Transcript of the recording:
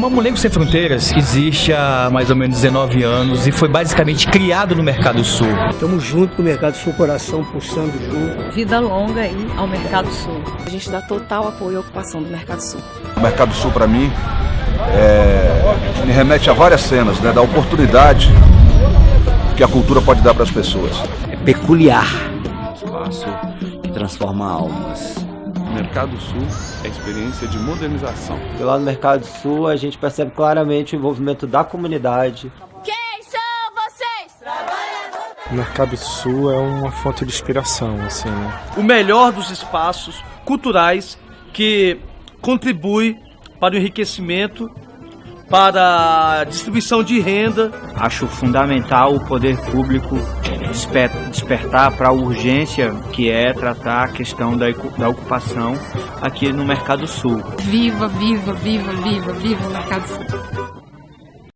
Mamulengo Sem Fronteiras existe há mais ou menos 19 anos e foi basicamente criado no Mercado Sul. Estamos junto com o Mercado Sul, coração pulsando junto. Vida longa aí ao Mercado Sul. A gente dá total apoio à ocupação do Mercado Sul. O Mercado Sul, para mim, é, me remete a várias cenas, né, da oportunidade que a cultura pode dar para as pessoas. É peculiar. Espaço que transforma almas. Mercado Sul é experiência de modernização. Lá no Mercado Sul a gente percebe claramente o envolvimento da comunidade. Quem são vocês? O Mercado Sul é uma fonte de inspiração, assim. Né? O melhor dos espaços culturais que contribui para o enriquecimento, para a distribuição de renda. Acho fundamental o poder público despertar para a urgência que é tratar a questão da, da ocupação aqui no Mercado Sul. Viva, viva, viva, viva, viva o Mercado Sul.